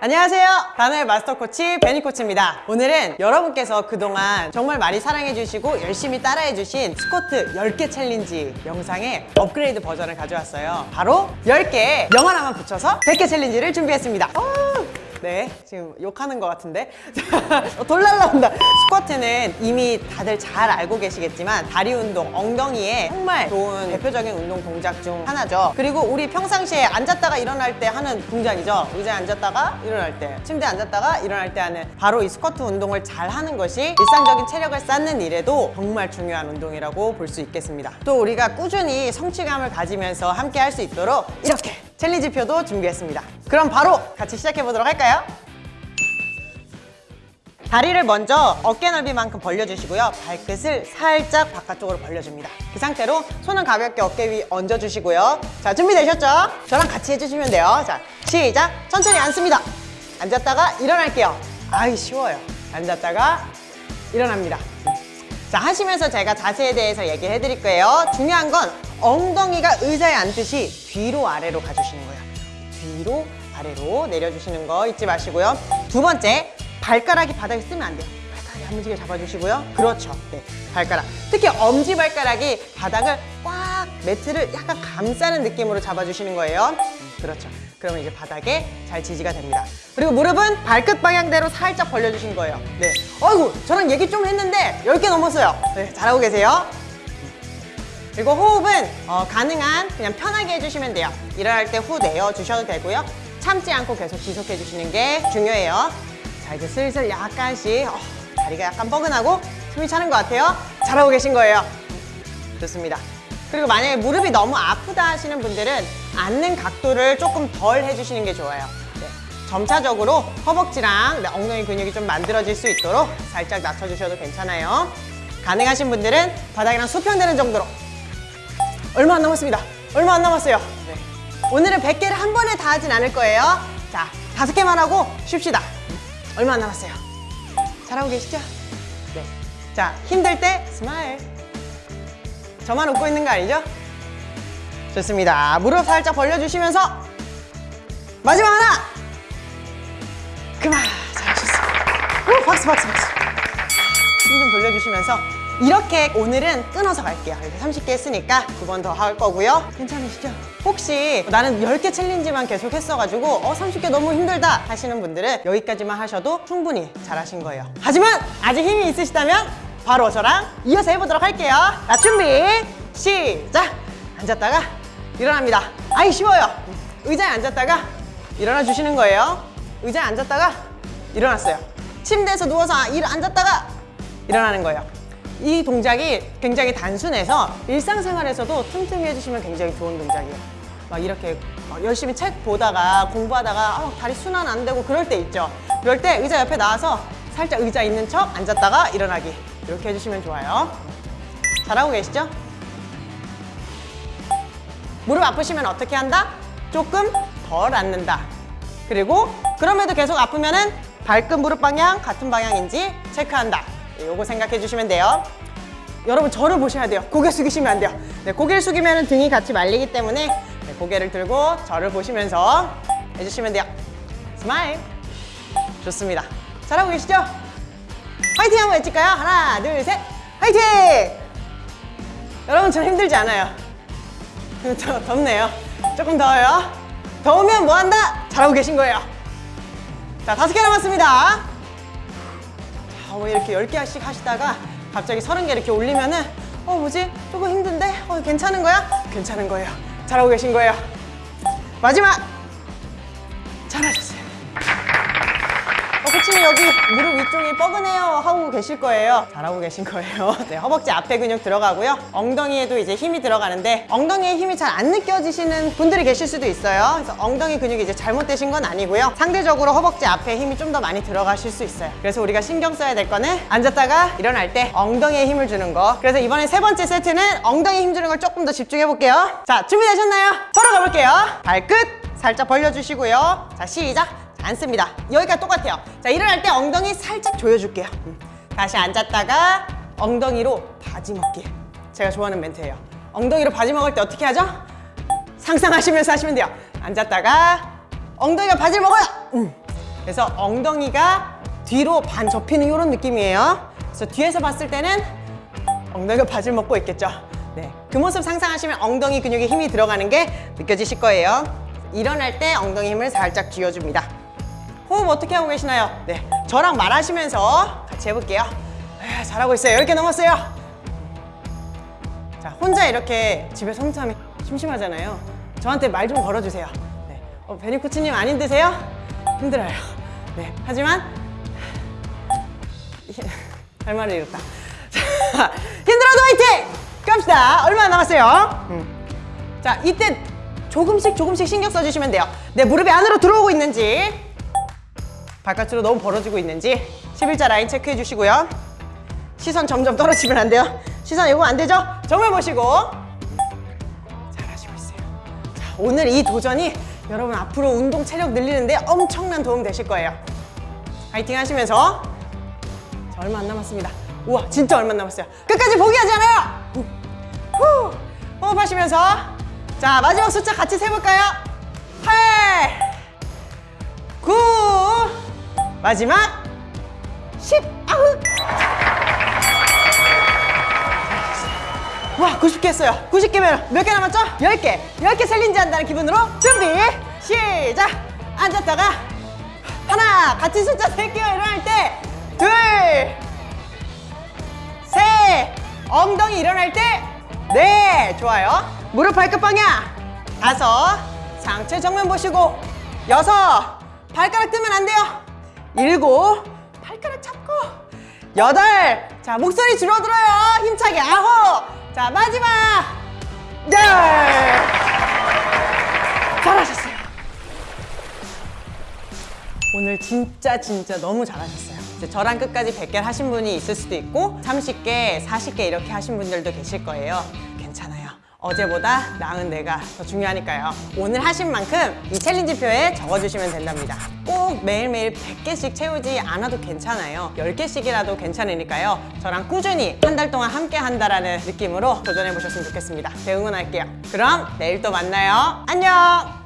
안녕하세요. 다노의 마스터 코치 베니 코치입니다. 오늘은 여러분께서 그동안 정말 많이 사랑해주시고 열심히 따라해주신 스쿼트 10개 challenge 영상의 업그레이드 버전을 가져왔어요. 바로 10개에 영 하나만 붙여서 100개 challenge를 준비했습니다. 오! 네, 지금 욕하는 것 같은데? 어, 돌 날라온다. 스쿼트는 이미 다들 잘 알고 계시겠지만 다리 운동, 엉덩이에 정말 좋은 대표적인 운동 동작 중 하나죠. 그리고 우리 평상시에 앉았다가 일어날 때 하는 동작이죠. 의자에 앉았다가 일어날 때 침대에 앉았다가 일어날 때 하는 바로 이 스쿼트 운동을 잘 하는 것이 일상적인 체력을 쌓는 일에도 정말 중요한 운동이라고 볼 수 있겠습니다. 또 우리가 꾸준히 성취감을 가지면서 함께 할 수 있도록 이렇게 챌린지표도 준비했습니다. 그럼 바로 같이 시작해 보도록 할까요? 다리를 먼저 어깨 넓이만큼 벌려주시고요. 발끝을 살짝 바깥쪽으로 벌려줍니다. 그 상태로 손은 가볍게 어깨 위 얹어주시고요. 자 준비되셨죠? 저랑 같이 해주시면 돼요. 자 시작! 천천히 앉습니다. 앉았다가 일어날게요. 아이 쉬워요. 앉았다가 일어납니다 자 하시면서 제가 자세에 대해서 얘기해 드릴 거예요. 중요한 건 엉덩이가 의자에 앉듯이 뒤로 아래로 가주시는 거예요. 뒤로 아래로 내려주시는 거 잊지 마시고요. 두 번째 발가락이 바닥에 쓰면 안 돼요. 발가락이 야무지게 잡아주시고요. 그렇죠. 네 발가락. 특히 엄지발가락이 바닥을 꽉 매트를 약간 감싸는 느낌으로 잡아주시는 거예요 그렇죠. 그러면 이제 바닥에 잘 지지가 됩니다. 그리고 무릎은 발끝 방향대로 살짝 벌려주신 거예요. 네. 어이구 저랑 얘기 좀 했는데 10개 넘었어요. 네 잘하고 계세요. 그리고 호흡은 어, 가능한 그냥 편하게 해주시면 돼요. 일어날 때 후 내어주셔도 되고요. 참지 않고 계속 지속해 주시는 게 중요해요. 자 이제 슬슬 약간씩 어, 다리가 약간 뻐근하고 숨이 차는 것 같아요. 잘하고 계신 거예요. 좋습니다. 그리고 만약에 무릎이 너무 아프다 하시는 분들은 앉는 각도를 조금 덜 해주시는 게 좋아요 네. 점차적으로 허벅지랑 네, 엉덩이 근육이 좀 만들어질 수 있도록 살짝 낮춰주셔도 괜찮아요 가능하신 분들은 바닥이랑 수평되는 정도로 얼마 안 남았습니다 얼마 안 남았어요 네. 오늘은 100개를 한 번에 다 하진 않을 거예요 자 다섯 개만 하고 쉽시다 얼마 안 남았어요 잘하고 계시죠? 네. 자 힘들 때 smile 저만 웃고 있는 거 아니죠? 좋습니다. 무릎 살짝 벌려주시면서 마지막 하나! 그만! 잘하셨습니다. 오, 박수 박수 박수. 힘 좀 돌려주시면서 이렇게 오늘은 끊어서 갈게요. 이렇게 30개 했으니까 두 번 더 할 거고요. 괜찮으시죠? 혹시 나는 10개 챌린지만 계속 했어가지고 어 30개 너무 힘들다 하시는 분들은 여기까지만 하셔도 충분히 잘하신 거예요. 하지만 아직 힘이 있으시다면 바로 저랑 이어서 해보도록 할게요. 자 준비! 시작! 앉았다가 일어납니다. 아이 쉬워요. 의자에 앉았다가 일어나 주시는 거예요. 의자에 앉았다가 일어났어요. 침대에서 누워서 일 앉았다가 일어나는 거예요. 이 동작이 굉장히 단순해서 일상생활에서도 틈틈이 해주시면 굉장히 좋은 동작이에요. 막 이렇게 막 열심히 책 보다가 공부하다가 아, 다리 순환 안 되고 그럴 때 있죠. 그럴 때 의자 옆에 나와서 살짝 의자 있는 척 앉았다가 일어나기. 이렇게 해주시면 좋아요. 잘하고 계시죠? 무릎 아프시면 어떻게 한다? 조금 덜 앉는다. 그리고 그럼에도 계속 아프면 은 발끝 무릎 방향 같은 방향인지 체크한다. 요거 생각해 주시면 돼요. 여러분 저를 보셔야 돼요. 고개 숙이시면 안 돼요. 네, 고개를 숙이면 등이 같이 말리기 때문에 네, 고개를 들고 저를 보시면서 해주시면 돼요. smile. 좋습니다. 잘하고 계시죠? 화이팅! 한번 외칠까요? 하나 둘셋. 화이팅! 여러분 저 힘들지 않아요 더, 덥네요 조금 더워요 더우면 뭐한다? 잘하고 계신 거예요 자 다섯 개 남았습니다 자, 뭐 이렇게 10개씩 하시다가 갑자기 30개 이렇게 올리면은 어 뭐지? 조금 힘든데? 어 괜찮은 거야? 괜찮은 거예요 잘하고 계신 거예요 마지막 잘하셨어요 어, 코치님 여기 무릎 위쪽이 뻐근해요 하고 계실 거예요. 잘하고 계신 거예요. 네, 허벅지 앞에 근육 들어가고요. 엉덩이에도 이제 힘이 들어가는데 엉덩이에 힘이 잘 안 느껴지시는 분들이 계실 수도 있어요. 그래서 엉덩이 근육이 이제 잘못되신 건 아니고요. 상대적으로 허벅지 앞에 힘이 좀 더 많이 들어가실 수 있어요. 그래서 우리가 신경 써야 될 거는 앉았다가 일어날 때 엉덩이에 힘을 주는 거. 그래서 이번에 세 번째 세트는 엉덩이 힘 주는 걸 조금 더 집중해 볼게요. 자 준비되셨나요? 바로 가볼게요. 발끝 살짝 벌려주시고요. 자 시작 앉습니다 여기가 똑같아요 자 일어날 때 엉덩이 살짝 조여줄게요 음. 다시 앉았다가 엉덩이로 바지 먹기 제가 좋아하는 멘트예요 엉덩이로 바지 먹을 때 어떻게 하죠? 상상하시면서 하시면 돼요 앉았다가 엉덩이가 바지를 먹어요 음. 그래서 엉덩이가 뒤로 반 접히는 이런 느낌이에요. 그래서 뒤에서 봤을 때는 엉덩이가 바지를 먹고 있겠죠. 네, 그 모습 상상하시면 엉덩이 근육에 힘이 들어가는 게 느껴지실 거예요. 일어날 때 엉덩이 힘을 살짝 쥐어줍니다. 호흡 어떻게 하고 계시나요? 네, 저랑 말하시면서 같이 해볼게요. 에, 잘하고 있어요. 10개 넘었어요. 자, 혼자 이렇게 집에서 혼자 심심하잖아요. 저한테 말 좀 걸어주세요. 네. 어, 베니 코치님 안 힘드세요? 힘들어요. 네. 하지만 할 말을 잃었다. 자, 힘들어도 화이팅! 갑시다. 얼마 남았어요? 음. 자, 이때 조금씩 조금씩 신경 써주시면 돼요. 내 무릎이 안으로 들어오고 있는지, 바깥으로 너무 벌어지고 있는지 11자 라인 체크해 주시고요. 시선 점점 떨어지면 안 돼요. 시선 이거 안 되죠? 정말 보시고 잘하시고 있어요. 자, 오늘 이 도전이 여러분 앞으로 운동 체력 늘리는데 엄청난 도움 되실 거예요. 파이팅 하시면서 자, 얼마 안 남았습니다. 우와, 진짜 얼마 안 남았어요. 끝까지 포기하지 않아요. 후, 후. 호흡하시면서 자 마지막 숫자 같이 세볼까요? 8 9 마지막 10 아우 와 90개 했어요. 90개면 몇 개 남았죠? 10개. 10개 챌린지 한다는 기분으로 준비 시작. 앉았다가 하나 같이 숫자 셀게요. 일어날 때둘셋 엉덩이 일어날 때네. 좋아요. 무릎 발끝 방향 다섯. 상체 정면 보시고 여섯. 발가락 뜨면 안 돼요 일곱 발가락 잡고. 여덟 자 목소리 줄어들어요. 힘차게. 아홉 자 마지막. 열. 잘하셨어요. 오늘 진짜 진짜 너무 잘하셨어요. 저랑 끝까지 100개 하신 분이 있을 수도 있고 30개, 40개 이렇게 하신 분들도 계실 거예요. 괜찮아요. 어제보다 나은 내가 더 중요하니까요. 오늘 하신 만큼 이 챌린지표에 적어주시면 된답니다 꼭 매일매일 100개씩 채우지 않아도 괜찮아요. 10개씩이라도 괜찮으니까요. 저랑 꾸준히 한 달 동안 함께 한다라는 느낌으로 도전해 보셨으면 좋겠습니다. 제 응원할게요. 그럼 내일 또 만나요. 안녕